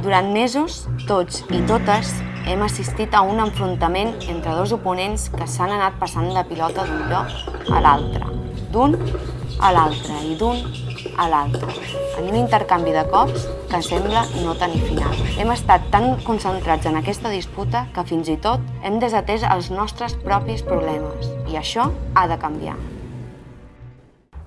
Durant mesos, tots i totes hem assistit a un enfrontament entre dos oponents que s'han anat passant la pilota d'un lloc a l'altre, d'un a l'altre i d'un a l'altre, en un intercanvi de cops que sembla no tenir final. Hem estat tan concentrats en aquesta disputa que fins i tot hem desatès els nostres propis problemes i això ha de canviar.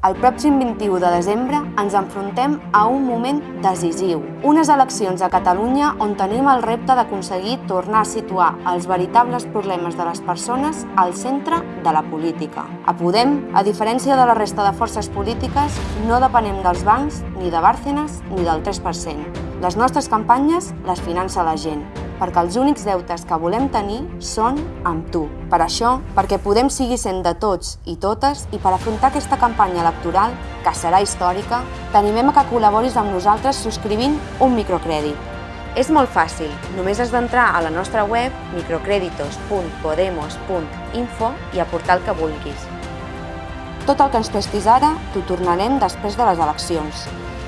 El pròxim 21 de desembre ens enfrontem a un moment decisiu. Unes eleccions a Catalunya on tenim el repte d'aconseguir tornar a situar els veritables problemes de les persones al centre de la política. A Podem, a diferència de la resta de forces polítiques, no depenem dels bancs, ni de Bárcenas, ni del 3%. Les nostres campanyes les finança la gent, perquè els únics deutes que volem tenir són amb tu. Per això, perquè Podem seguir sent de tots i totes i per afrontar aquesta campanya electoral, que serà històrica, t'animem a que col·laboris amb nosaltres subscrivint un microcrèdit. És molt fàcil, només has d'entrar a la nostra web microcreditos.podemos.info i aportar el que vulguis. Tot el que ens prestis ara t'ho tornarem després de les eleccions.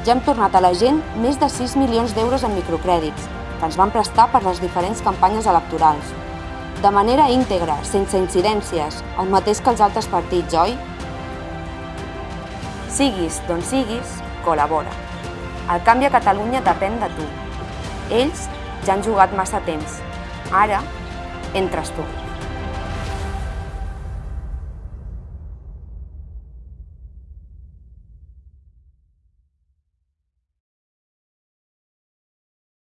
Ja hem tornat a la gent més de 6 milions d'euros en microcrèdits, que ens van prestar per les diferents campanyes electorals. De manera íntegra, sense incidències, el mateix que els altres partits, oi? Siguis d'on siguis, col·labora. El canvi a Catalunya depèn de tu. Ells ja han jugat massa temps. Ara, entres tu.